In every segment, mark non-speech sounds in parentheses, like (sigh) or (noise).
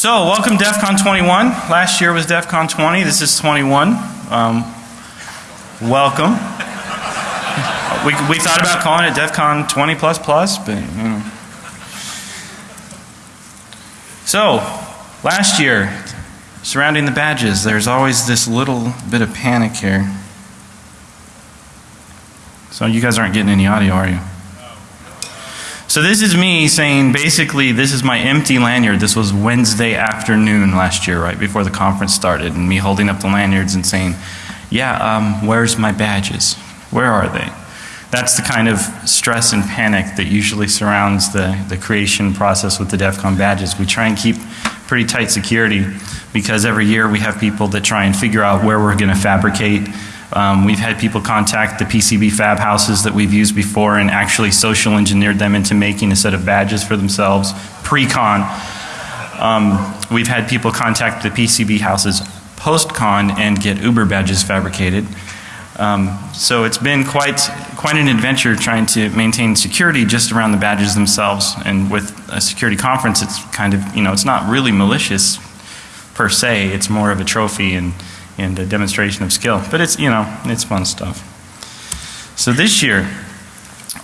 So, welcome DEF CON 21. Last year was DEF CON 20. This is 21. Um, welcome. we, we thought about calling it DEF CON 20 plus plus, but you know. So, last year, surrounding the badges, there's always this little bit of panic here. So, you guys aren't getting any audio, are you? So this is me saying basically this is my empty lanyard. This was Wednesday afternoon last year, right before the conference started, and me holding up the lanyards and saying, yeah, um, where's my badges? Where are they? That's the kind of stress and panic that usually surrounds the, the creation process with the DEF CON badges. We try and keep pretty tight security because every year we have people that try and figure out where we're going to fabricate um, we've had people contact the PCB fab houses that we've used before and actually social engineered them into making a set of badges for themselves pre-con. Um, we've had people contact the PCB houses post-con and get Uber badges fabricated. Um, so it's been quite quite an adventure trying to maintain security just around the badges themselves. And with a security conference, it's kind of you know it's not really malicious per se. It's more of a trophy and and a demonstration of skill. But it's, you know, it's fun stuff. So this year,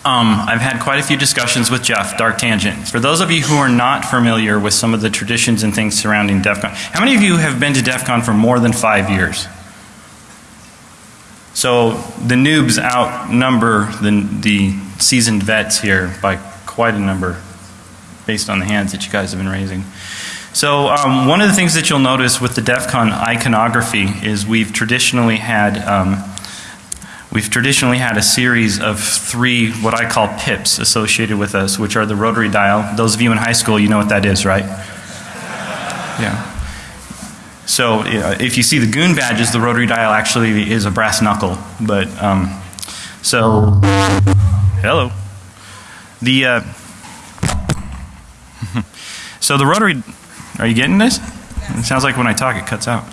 um, I've had quite a few discussions with Jeff, Dark Tangent. For those of you who are not familiar with some of the traditions and things surrounding DEF CON, how many of you have been to DEF CON for more than five years? So the noobs outnumber the, the seasoned vets here by quite a number based on the hands that you guys have been raising. So um, one of the things that you'll notice with the DEF CON iconography is we've traditionally had um, we've traditionally had a series of three what I call pips associated with us, which are the rotary dial. Those of you in high school, you know what that is, right? (laughs) Yeah. So if you see the goon badges, the rotary dial actually is a brass knuckle. But um, so hello. The uh, (laughs) so the rotary are you getting this? It sounds like when I talk it cuts out.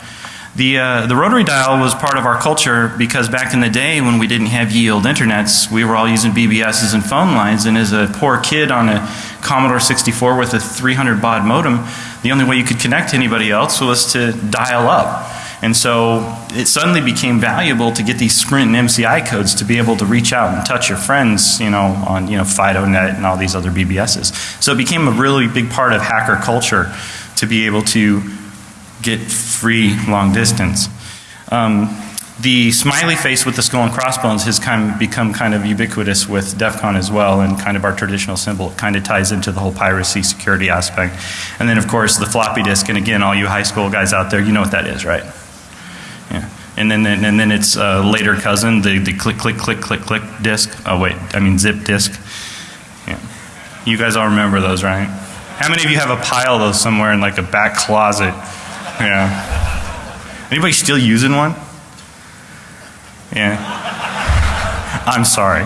The, uh, the rotary dial was part of our culture because back in the day when we didn't have yield internets, we were all using BBSs and phone lines and as a poor kid on a Commodore 64 with a 300 baud modem, the only way you could connect to anybody else was to dial up. And so it suddenly became valuable to get these Sprint and MCI codes to be able to reach out and touch your friends, you know, on, you know, FidoNet and all these other BBSs. So it became a really big part of hacker culture to be able to get free long distance. Um, the smiley face with the skull and crossbones has kind of become kind of ubiquitous with DEF CON as well and kind of our traditional symbol. It kind of ties into the whole piracy security aspect. And then of course the floppy disk and again all you high school guys out there you know what that is right? Yeah. And then, and then its uh, later cousin, the, the click, click, click, click, click disk. Oh wait, I mean zip disk. Yeah. You guys all remember those, right? How many of you have a pile of those somewhere in like a back closet? Yeah. Anybody still using one? Yeah. I'm sorry.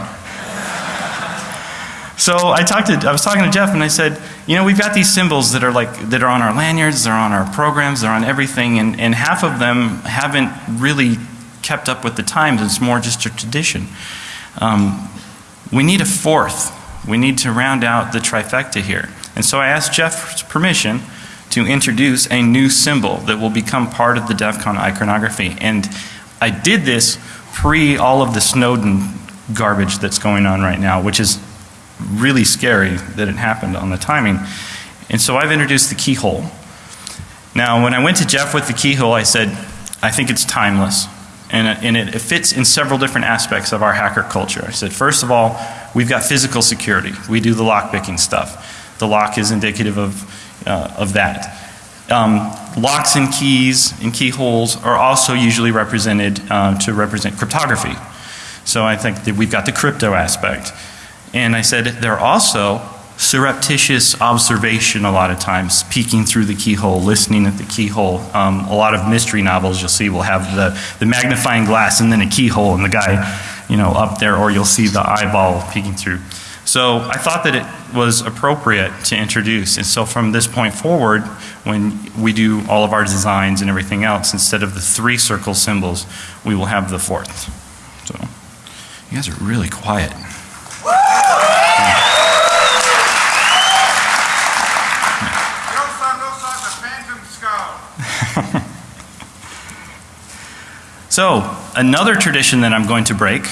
So I talked to, I was talking to Jeff and I said, you know, we've got these symbols that are like, that are on our lanyards, they're on our programs, they're on everything, and, and half of them haven't really kept up with the times. It's more just a tradition. Um, we need a fourth. We need to round out the trifecta here. And so I asked Jeff's permission to introduce a new symbol that will become part of the DEF CON iconography. And I did this pre all of the Snowden garbage that's going on right now, which is really scary that it happened on the timing. And so I've introduced the keyhole. Now when I went to Jeff with the keyhole I said, I think it's timeless. And, uh, and it, it fits in several different aspects of our hacker culture. I said, first of all, we've got physical security. We do the lockpicking stuff. The lock is indicative of, uh, of that. Um, locks and keys and keyholes are also usually represented uh, to represent cryptography. So I think that we've got the crypto aspect. And I said they're also surreptitious observation a lot of times, peeking through the keyhole, listening at the keyhole. Um, a lot of mystery novels you'll see will have the, the magnifying glass and then a keyhole and the guy, you know, up there or you'll see the eyeball peeking through. So I thought that it was appropriate to introduce. And so from this point forward, when we do all of our designs and everything else, instead of the three circle symbols, we will have the fourth. So you guys are really quiet. (laughs) so another tradition that I'm going to break.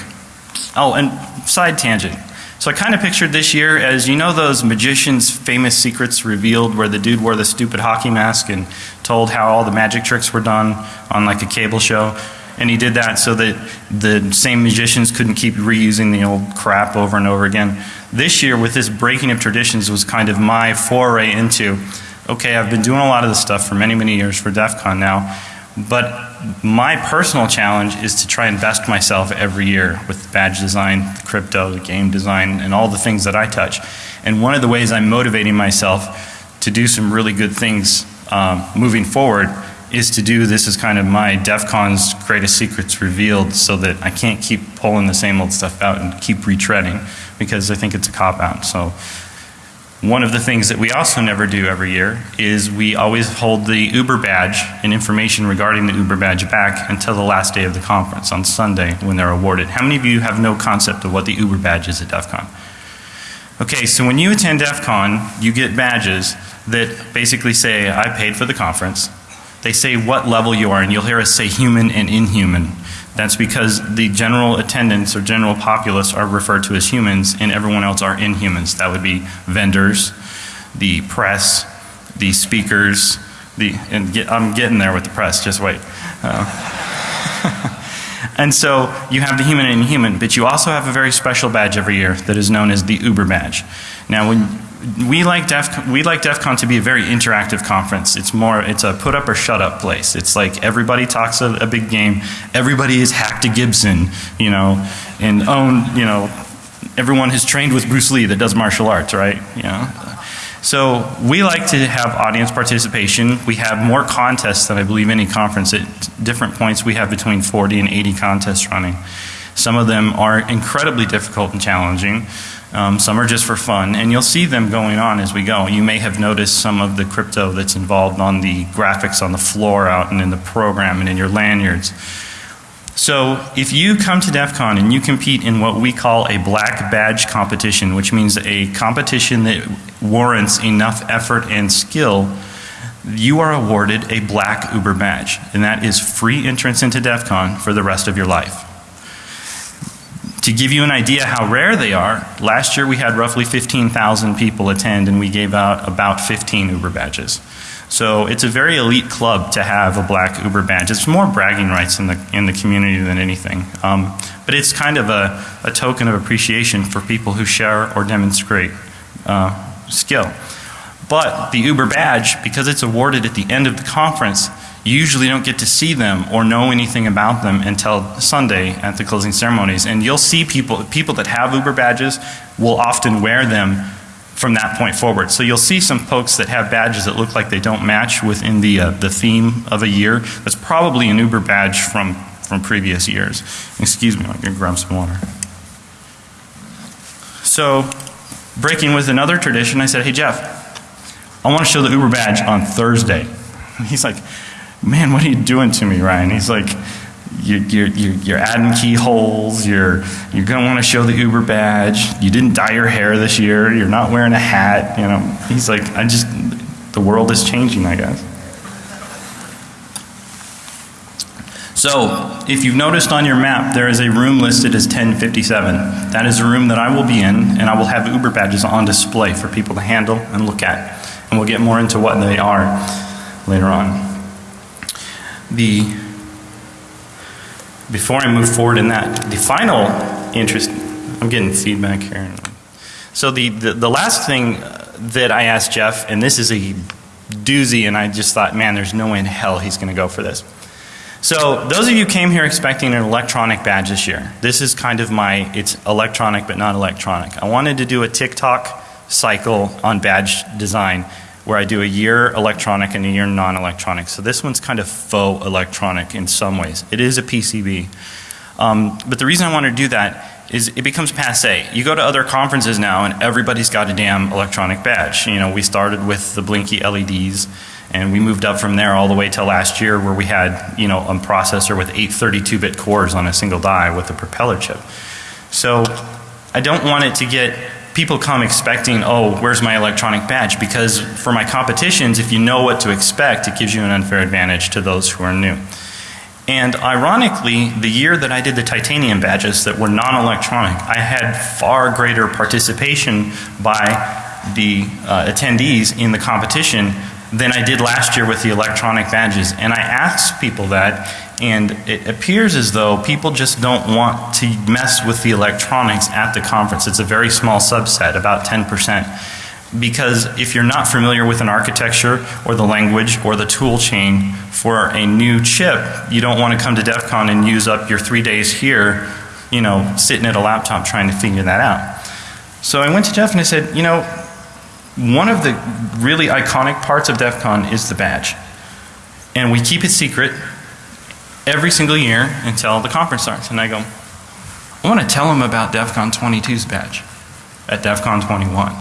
Oh, and side tangent. So I kind of pictured this year as you know those magicians' famous secrets revealed where the dude wore the stupid hockey mask and told how all the magic tricks were done on like a cable show. And he did that so that the same magicians couldn't keep reusing the old crap over and over again. This year, with this breaking of traditions, was kind of my foray into okay, I've been doing a lot of this stuff for many, many years for DEF CON now, but my personal challenge is to try and invest myself every year with badge design, crypto, the game design, and all the things that I touch. And one of the ways I'm motivating myself to do some really good things um, moving forward is to do this as kind of my DEF CON's greatest secrets revealed so that I can't keep pulling the same old stuff out and keep retreading because I think it's a cop out. So one of the things that we also never do every year is we always hold the Uber badge and information regarding the Uber badge back until the last day of the conference on Sunday when they're awarded. How many of you have no concept of what the Uber badge is at DEF CON? Okay, so when you attend DEF CON, you get badges that basically say, I paid for the conference. They say what level you are, and you'll hear us say human and inhuman. That's because the general attendance or general populace are referred to as humans and everyone else are inhumans. That would be vendors, the press, the speakers, the, and get, I'm getting there with the press, just wait. Uh, (laughs) and so you have the human and inhuman, but you also have a very special badge every year that is known as the Uber badge. Now when we like DEF we like DEF CON to be a very interactive conference. It's more it's a put up or shut up place. It's like everybody talks a, a big game. Everybody is hacked a Gibson, you know, and own, you know, everyone has trained with Bruce Lee that does martial arts, right? You know. So we like to have audience participation. We have more contests than I believe any conference. At different points we have between 40 and 80 contests running. Some of them are incredibly difficult and challenging. Um, some are just for fun, and you'll see them going on as we go. You may have noticed some of the crypto that's involved on the graphics on the floor out and in the program and in your lanyards. So if you come to DEF CON and you compete in what we call a black badge competition, which means a competition that warrants enough effort and skill, you are awarded a black Uber badge. And that is free entrance into DEF CON for the rest of your life. To give you an idea how rare they are, last year we had roughly 15,000 people attend and we gave out about 15 Uber badges. So it's a very elite club to have a black Uber badge. It's more bragging rights in the, in the community than anything. Um, but it's kind of a, a token of appreciation for people who share or demonstrate uh, skill. But the Uber badge, because it's awarded at the end of the conference, you usually don't get to see them or know anything about them until Sunday at the closing ceremonies. And you'll see people, people that have Uber badges will often wear them from that point forward. So you'll see some folks that have badges that look like they don't match within the, uh, the theme of a year. That's probably an Uber badge from, from previous years. Excuse me, I'm going to grab some water. So breaking with another tradition, I said, hey Jeff, I want to show the Uber badge on Thursday. (laughs) He's like, man, what are you doing to me, Ryan? He's like, you're, you're, you're, adding keyholes, you're, you're going to want to show the Uber badge, you didn't dye your hair this year, you're not wearing a hat, you know. He's like, I just, the world is changing, I guess. So, if you've noticed on your map, there is a room listed as 1057. That is a room that I will be in, and I will have Uber badges on display for people to handle and look at. And we'll get more into what they are later on the before I move forward in that, the final interest, I'm getting feedback here. So the, the, the last thing uh, that I asked Jeff, and this is a doozy, and I just thought, man, there's no way in hell he's going to go for this. So those of you came here expecting an electronic badge this year. This is kind of my, it's electronic but not electronic. I wanted to do a tick-tock cycle on badge design where I do a year electronic and a year non-electronic. So this one's kind of faux electronic in some ways. It is a PCB. Um, but the reason I want to do that is it becomes passe. You go to other conferences now and everybody's got a damn electronic badge. You know, we started with the blinky LEDs and we moved up from there all the way till last year where we had, you know, a processor with eight 32-bit cores on a single die with a propeller chip. So I don't want it to get people come expecting, oh, where's my electronic badge? Because for my competitions, if you know what to expect, it gives you an unfair advantage to those who are new. And ironically, the year that I did the titanium badges that were non-electronic, I had far greater participation by the uh, attendees in the competition than I did last year with the electronic badges. And I asked people that, and it appears as though people just don't want to mess with the electronics at the conference. It's a very small subset, about 10% because if you're not familiar with an architecture or the language or the tool chain for a new chip, you don't want to come to DEF CON and use up your three days here, you know, sitting at a laptop trying to figure that out. So I went to Jeff and I said, you know, one of the really iconic parts of DEF CON is the badge. And we keep it secret every single year until the conference starts. And I go, I want to tell them about DEF CON 22's badge at DEF CON 21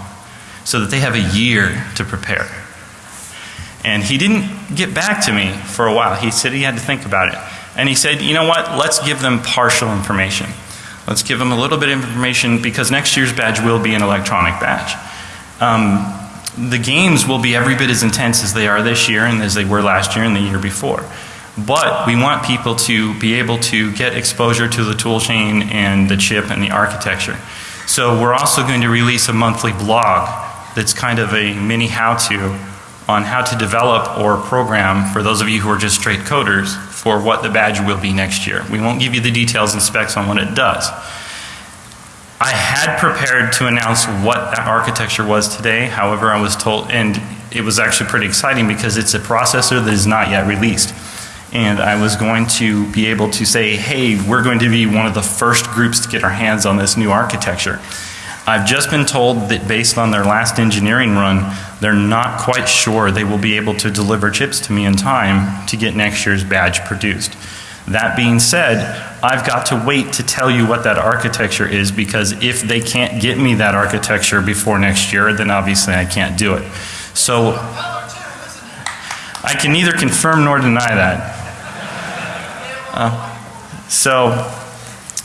so that they have a year to prepare. And he didn't get back to me for a while. He said he had to think about it. And he said, you know what, let's give them partial information. Let's give them a little bit of information because next year's badge will be an electronic badge. Um, the games will be every bit as intense as they are this year and as they were last year and the year before. But we want people to be able to get exposure to the tool chain and the chip and the architecture. So we're also going to release a monthly blog that's kind of a mini how-to on how to develop or program for those of you who are just straight coders for what the badge will be next year. We won't give you the details and specs on what it does. I had prepared to announce what that architecture was today, however I was told, and it was actually pretty exciting because it's a processor that is not yet released. And I was going to be able to say, hey, we're going to be one of the first groups to get our hands on this new architecture. I've just been told that based on their last engineering run, they're not quite sure they will be able to deliver chips to me in time to get next year's badge produced. That being said, I've got to wait to tell you what that architecture is because if they can't get me that architecture before next year, then obviously I can't do it. So I can neither confirm nor deny that. Uh, so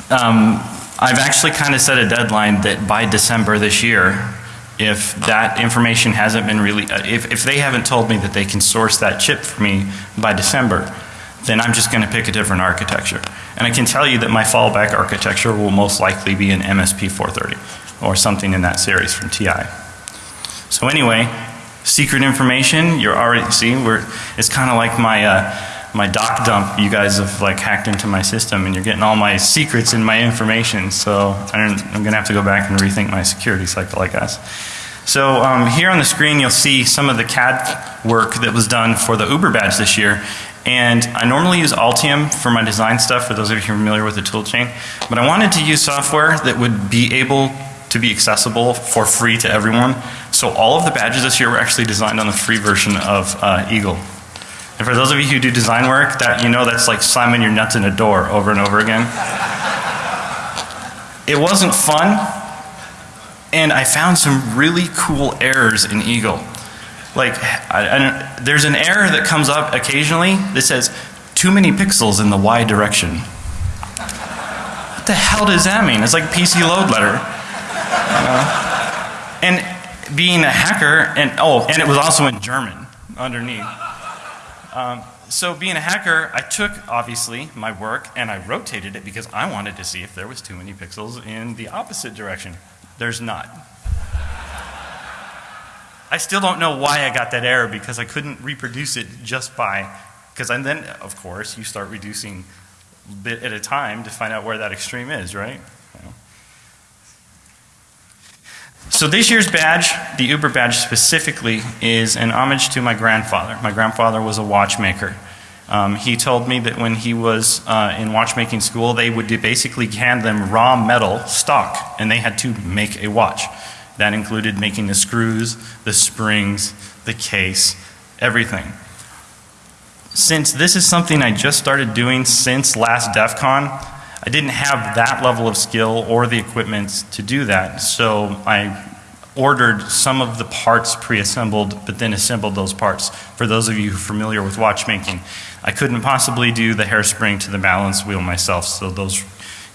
um, I've actually kind of set a deadline that by December this year, if that information hasn't been really, if, if they haven't told me that they can source that chip for me by December, then I'm just going to pick a different architecture. And I can tell you that my fallback architecture will most likely be an MSP 430 or something in that series from TI. So anyway, secret information, you're already, see, we're, it's kind of like my, uh, my doc dump, you guys have like hacked into my system and you're getting all my secrets and my information. So I'm going to have to go back and rethink my security cycle, I guess. So um, here on the screen you'll see some of the CAD work that was done for the Uber badge this year. And I normally use Altium for my design stuff, for those of you who are familiar with the tool chain. But I wanted to use software that would be able to be accessible for free to everyone. So all of the badges this year were actually designed on the free version of uh, Eagle. And for those of you who do design work, that you know that's like slamming your nuts in a door over and over again. it wasn't fun, and I found some really cool errors in Eagle. Like, I, I, there's an error that comes up occasionally that says, too many pixels in the Y direction. What the hell does that mean? It's like PC load letter. Uh, and being a hacker, and oh, and it was also in German underneath. Um, so being a hacker, I took, obviously, my work and I rotated it because I wanted to see if there was too many pixels in the opposite direction. There's not. I still don't know why I got that error because I couldn't reproduce it just by, because then, of course, you start reducing bit at a time to find out where that extreme is, right? So this year's badge, the Uber badge specifically, is an homage to my grandfather. My grandfather was a watchmaker. Um, he told me that when he was uh, in watchmaking school, they would basically hand them raw metal stock, and they had to make a watch. That included making the screws, the springs, the case, everything. Since this is something I just started doing since last DEF CON, I didn't have that level of skill or the equipment to do that. So I ordered some of the parts pre-assembled, but then assembled those parts. For those of you familiar with watchmaking, I couldn't possibly do the hairspring to the balance wheel myself, so those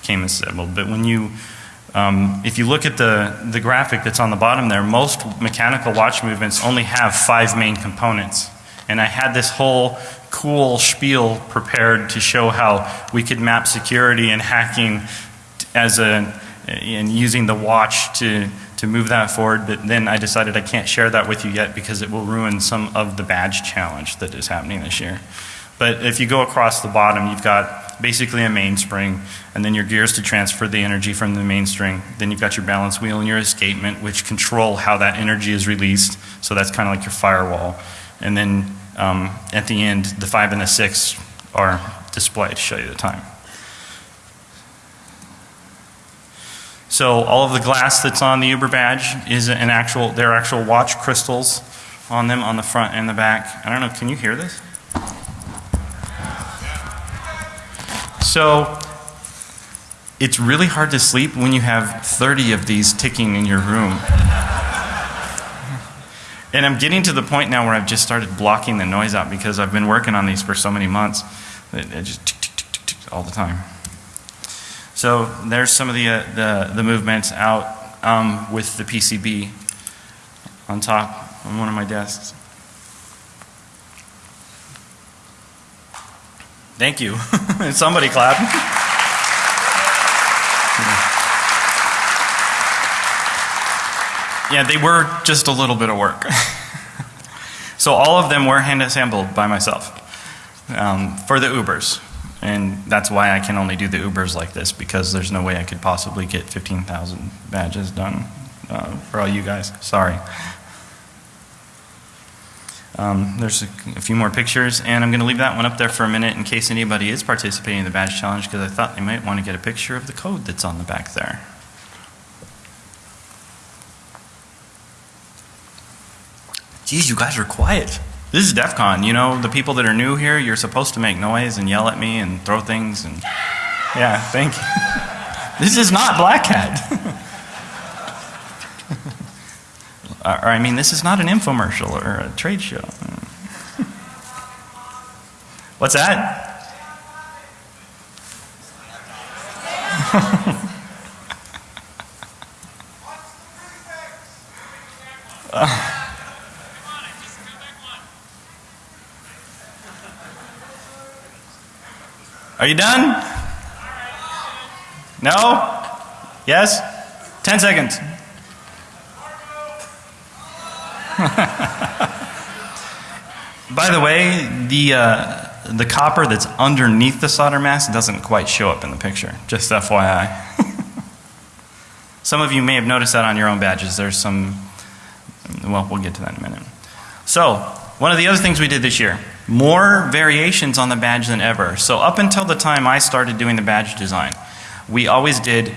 came assembled. But when you, um, if you look at the, the graphic that's on the bottom there, most mechanical watch movements only have five main components. And I had this whole cool spiel prepared to show how we could map security and hacking as a, and using the watch to, to move that forward. But then I decided I can't share that with you yet because it will ruin some of the badge challenge that is happening this year. But if you go across the bottom, you've got basically a mainspring, and then your gears to transfer the energy from the mainspring. Then you've got your balance wheel and your escapement, which control how that energy is released. So that's kind of like your firewall. And then um, at the end, the five and the six are displayed to show you the time. So all of the glass that's on the Uber badge is an actual, they're actual watch crystals on them on the front and the back. I don't know, can you hear this? So it's really hard to sleep when you have 30 of these ticking in your room. And I'm getting to the point now where I've just started blocking the noise out because I've been working on these for so many months. It, it just tick, tick, tick, tick, all the time. So there's some of the, uh, the, the movements out um, with the PCB on top on one of my desks. Thank you. (laughs) Somebody clap. yeah, they were just a little bit of work. (laughs) so all of them were hand assembled by myself um, for the Ubers. And that's why I can only do the Ubers like this because there's no way I could possibly get 15,000 badges done uh, for all you guys. Sorry. Um, there's a, a, few more pictures, and I'm going to leave that one up there for a minute in case anybody is participating in the badge challenge because I thought they might want to get a picture of the code that's on the back there. Geez, you guys are quiet. This is DEF CON, you know, the people that are new here, you're supposed to make noise and yell at me and throw things and yeah, thank you. (laughs) this is not Black Hat. (laughs) or I mean, this is not an infomercial or a trade show. What's that? (laughs) Are you done? No? Yes? 10 seconds. (laughs) By the way, the, uh, the copper that's underneath the solder mask doesn't quite show up in the picture, just FYI. (laughs) some of you may have noticed that on your own badges. There's some, well, we'll get to that in a minute. So, one of the other things we did this year, more variations on the badge than ever. So up until the time I started doing the badge design, we always did,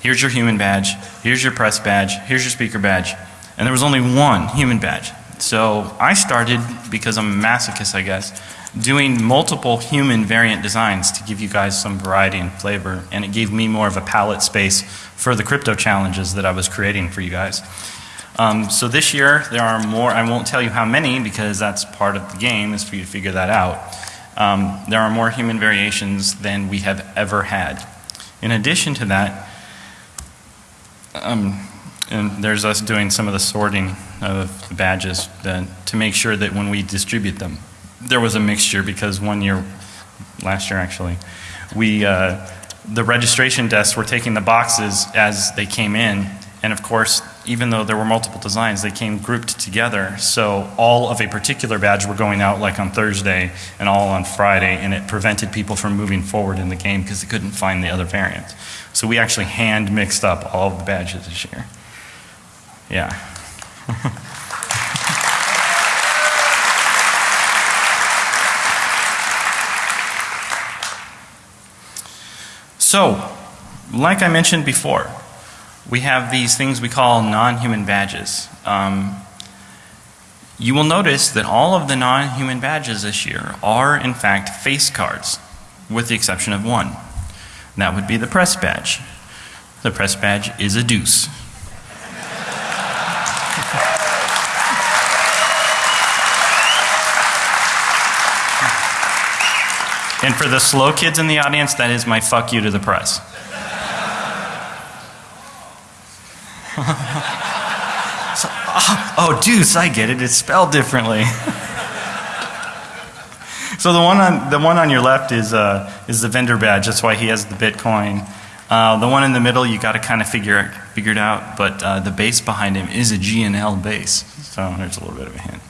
here's your human badge, here's your press badge, here's your speaker badge, and there was only one human badge. So I started, because I'm a masochist I guess, doing multiple human variant designs to give you guys some variety and flavor and it gave me more of a palette space for the crypto challenges that I was creating for you guys. Um, so this year there are more, I won't tell you how many because that's part of the game is for you to figure that out. Um, there are more human variations than we have ever had. In addition to that, um, and there's us doing some of the sorting of the badges to make sure that when we distribute them, there was a mixture because one year, last year actually, we, uh, the registration desks were taking the boxes as they came in and of course even though there were multiple designs, they came grouped together. So all of a particular badge were going out like on Thursday and all on Friday, and it prevented people from moving forward in the game because they couldn't find the other variants. So we actually hand mixed up all of the badges this year. Yeah. (laughs) so, like I mentioned before, we have these things we call non-human badges. Um, you will notice that all of the non-human badges this year are in fact face cards with the exception of one. That would be the press badge. The press badge is a deuce. And for the slow kids in the audience, that is my fuck you to the press. (laughs) so, oh, oh, deuce, I get it. It's spelled differently. (laughs) So the one on, the one on your left is, uh, is the vendor badge, that's why he has the Bitcoin. Uh, the one in the middle, you gotta kind of figure, figure it out, but uh, the base behind him is a GNL base. So there's a little bit of a hint.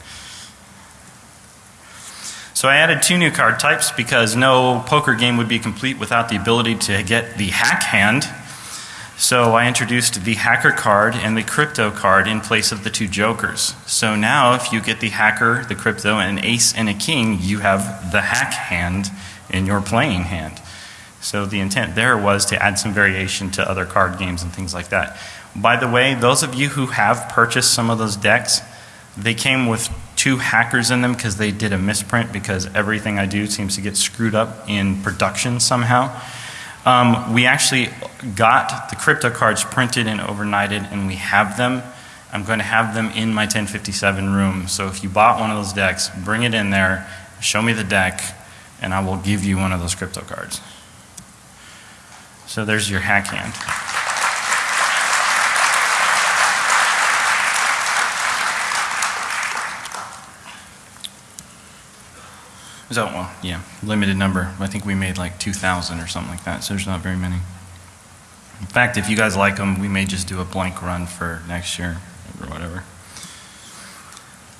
So I added two new card types because no poker game would be complete without the ability to get the hack hand. So I introduced the hacker card and the crypto card in place of the two jokers. So now if you get the hacker, the crypto, and an ace and a king, you have the hack hand in your playing hand. So the intent there was to add some variation to other card games and things like that. By the way, those of you who have purchased some of those decks, they came with two hackers in them because they did a misprint because everything I do seems to get screwed up in production somehow. Um, we actually got the crypto cards printed and overnighted and we have them. I'm going to have them in my 1057 room. So if you bought one of those decks, bring it in there, show me the deck, and I will give you one of those crypto cards. So there's your hack hand. So, well, yeah, limited number. I think we made like 2,000 or something like that, so there's not very many. In fact, if you guys like them, we may just do a blank run for next year or whatever.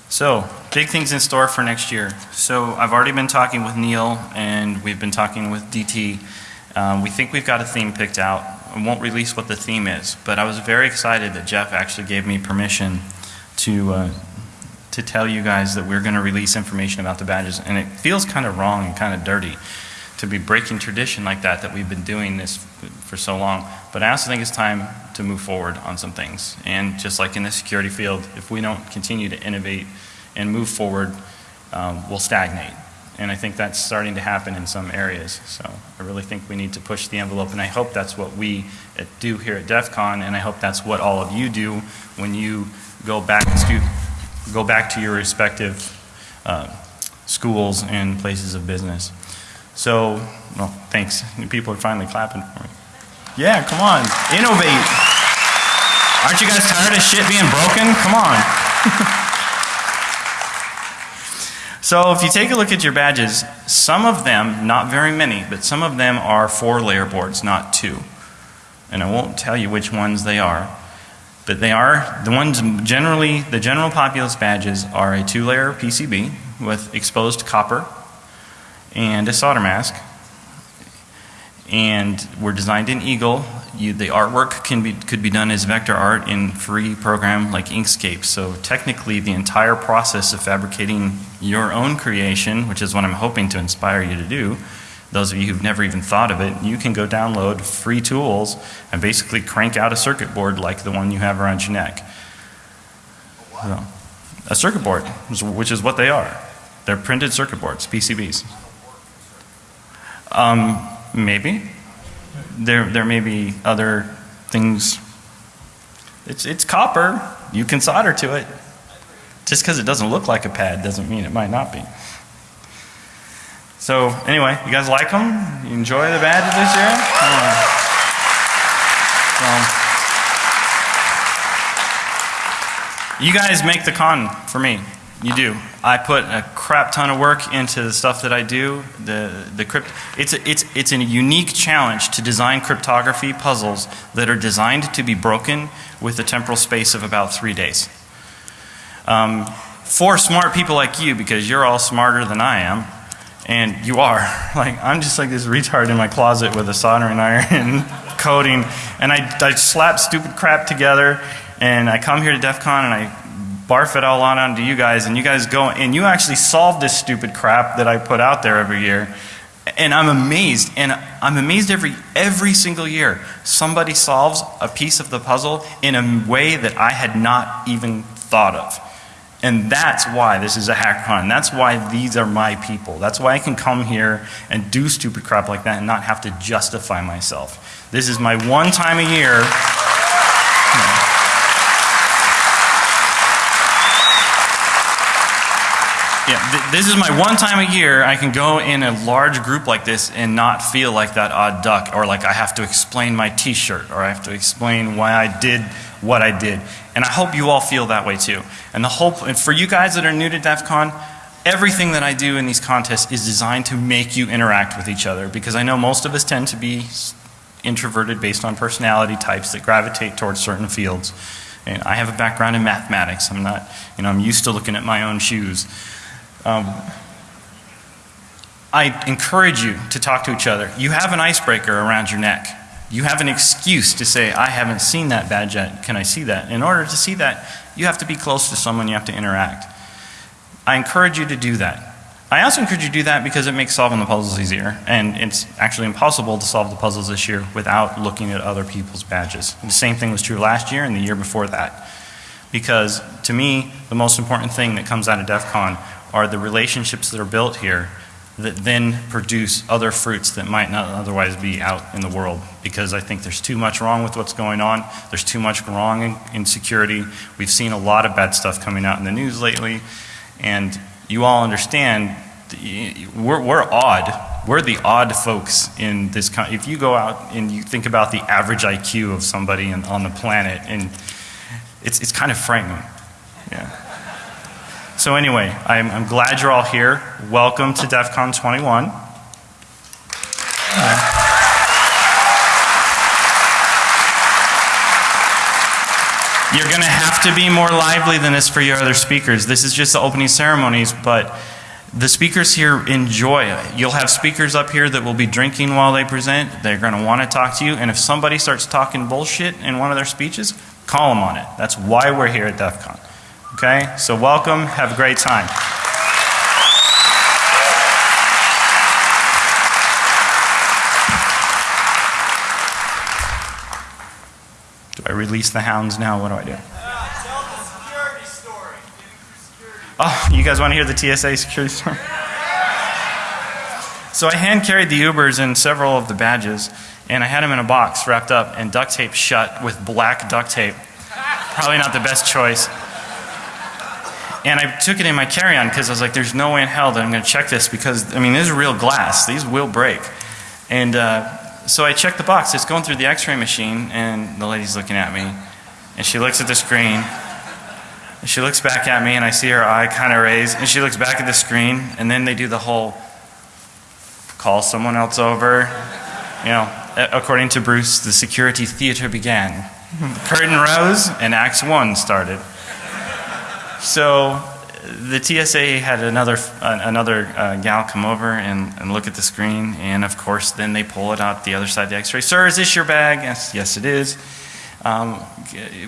So, big things in store for next year. So, I've already been talking with Neil and we've been talking with DT. Um, we think we've got a theme picked out. I won't release what the theme is, but I was very excited that Jeff actually gave me permission to uh, to tell you guys that we're going to release information about the badges. And it feels kind of wrong and kind of dirty to be breaking tradition like that, that we've been doing this for so long. But I also think it's time to move forward on some things. And just like in the security field, if we don't continue to innovate and move forward, um, we'll stagnate. And I think that's starting to happen in some areas. So I really think we need to push the envelope and I hope that's what we do here at DEF CON and I hope that's what all of you do when you go back to go back to your respective uh, schools and places of business. So, well, thanks. People are finally clapping for me. Yeah, come on, innovate. Aren't you guys tired of shit being broken? Come on. (laughs) so if you take a look at your badges, some of them, not very many, but some of them are four layer boards, not two. And I won't tell you which ones they are. But they are, the ones generally, the general populace badges are a two layer PCB with exposed copper and a solder mask. And were designed in Eagle. You, the artwork can be, could be done as vector art in free program like Inkscape. So technically the entire process of fabricating your own creation, which is what I'm hoping to inspire you to do, those of you who've never even thought of it, you can go download free tools and basically crank out a circuit board like the one you have around your neck. So, a circuit board, which is what they are. They're printed circuit boards, PCBs. Um, maybe. There, there may be other things. It's, it's copper. You can solder to it. Just because it doesn't look like a pad doesn't mean it might not be. So anyway, you guys like them? You enjoy the badges this year? Yeah. So, you guys make the con for me. You do. I put a crap ton of work into the stuff that I do. The the crypt. It's a, it's it's a unique challenge to design cryptography puzzles that are designed to be broken with a temporal space of about three days. Um, for smart people like you, because you're all smarter than I am, and you are. (laughs) Like, I'm just like this retard in my closet with a soldering iron (laughs) coding. And I, I slap stupid crap together. And I come here to DEF CON and I barf it all on onto you guys. And you guys go, and you actually solve this stupid crap that I put out there every year. And I'm amazed. And I'm amazed every, every single year. Somebody solves a piece of the puzzle in a way that I had not even thought of. And that's why this is a hackathon. That's why these are my people. That's why I can come here and do stupid crap like that and not have to justify myself. This is my one time a year. Yeah, th this is my one time a year I can go in a large group like this and not feel like that odd duck or like I have to explain my t-shirt or I have to explain why I did what I did. And I hope you all feel that way too. And the hope, and for you guys that are new to DEF CON, everything that I do in these contests is designed to make you interact with each other because I know most of us tend to be introverted based on personality types that gravitate towards certain fields. And I have a background in mathematics. I'm not, you know, I'm used to looking at my own shoes. Um, I encourage you to talk to each other. You have an icebreaker around your neck. You have an excuse to say, I haven't seen that badge yet. Can I see that? In order to see that, you have to be close to someone, you have to interact. I encourage you to do that. I also encourage you to do that because it makes solving the puzzles easier. And it's actually impossible to solve the puzzles this year without looking at other people's badges. And the same thing was true last year and the year before that. Because to me, the most important thing that comes out of DEF CON are the relationships that are built here that then produce other fruits that might not otherwise be out in the world. Because I think there's too much wrong with what's going on. There's too much wrong in, in security. We've seen a lot of bad stuff coming out in the news lately. And you all understand, we're, we're odd. We're the odd folks in this. If you go out and you think about the average IQ of somebody in, on the planet, and it's, it's kind of frightening. Yeah. So anyway, I'm, I'm glad you're all here. Welcome to DEF CON 21. You're going to have to be more lively than this for your other speakers. This is just the opening ceremonies, but the speakers here enjoy it. You'll have speakers up here that will be drinking while they present. They're going to want to talk to you. And if somebody starts talking bullshit in one of their speeches, call them on it. That's why we're here at DEF CON. Okay? So welcome. Have a great time. Do I release the hounds now? What do I do? Oh, you guys want to hear the TSA security story? So I hand carried the Ubers and several of the badges, and I had them in a box wrapped up and duct tape shut with black duct tape. Probably not the best choice. And I took it in my carry-on because I was like, there's no way in hell that I'm going to check this because, I mean, this is real glass. These will break. And uh, so I checked the box. It's going through the x-ray machine and the lady's looking at me. And she looks at the screen. And she looks back at me and I see her eye kind of raise. And she looks back at the screen and then they do the whole call someone else over. You know, according to Bruce, the security theater began. The curtain rose and Acts 1 started. So the TSA had another uh, another uh, gal come over and, and look at the screen, and of course, then they pull it out the other side of the X-ray. Sir, is this your bag? Yes, yes, it is. Um,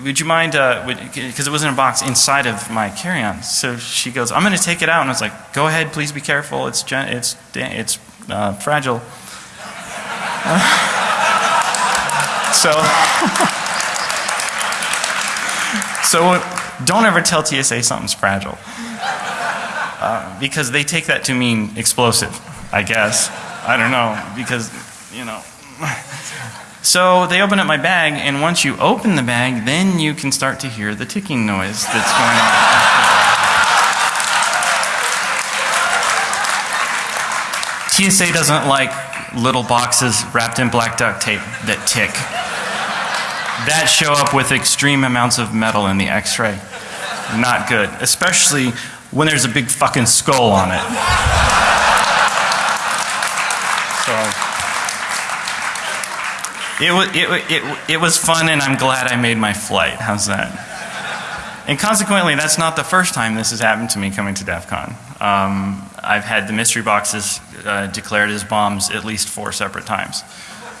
would you mind? Because uh, it was in a box inside of my carry-on. So she goes, "I'm going to take it out," and I was like, "Go ahead, please be careful. It's it's it's uh, fragile." (laughs) so. (laughs) so don't ever tell TSA something's fragile. Uh, because they take that to mean explosive, I guess. I don't know, because, you know. So they open up my bag, and once you open the bag, then you can start to hear the ticking noise that's going on. TSA doesn't like little boxes wrapped in black duct tape that tick that show up with extreme amounts of metal in the x-ray. Not good. Especially when there's a big fucking skull on it. So it was, it, it, it was fun and I'm glad I made my flight. How's that? And consequently, that's not the first time this has happened to me coming to DEF CON. Um, I've had the mystery boxes uh, declared as bombs at least four separate times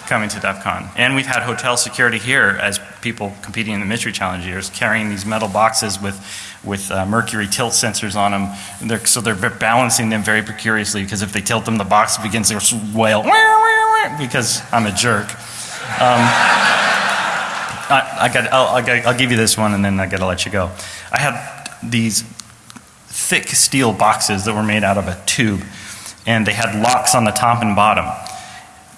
coming to DEF CON. And we've had hotel security here as people competing in the Mystery Challenge years carrying these metal boxes with, with uh, mercury tilt sensors on them. They're, so they're balancing them very precariously because if they tilt them, the box begins to wail because I'm a jerk. Um, I, I got, I'll, I'll, I'll give you this one and then I got to let you go. I had these thick steel boxes that were made out of a tube and they had locks on the top and bottom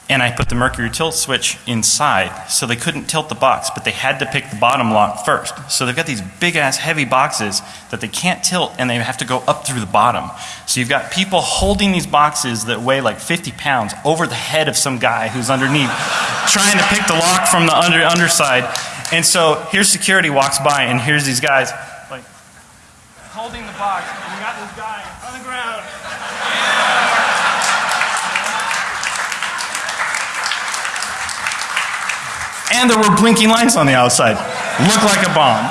and I put the mercury tilt switch inside so they couldn't tilt the box, but they had to pick the bottom lock first. So they've got these big ass heavy boxes that they can't tilt and they have to go up through the bottom. So you've got people holding these boxes that weigh like 50 pounds over the head of some guy who's underneath (laughs) trying to pick the lock from the under, underside. And so here's security walks by and here's these guys like holding the box and you got this guy on the ground And there were blinking lights on the outside. Looked like a bomb.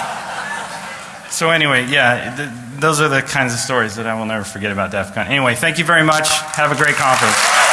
So anyway, yeah, th- those are the kinds of stories that I will never forget about DEF CON. Anyway, thank you very much. Have a great conference.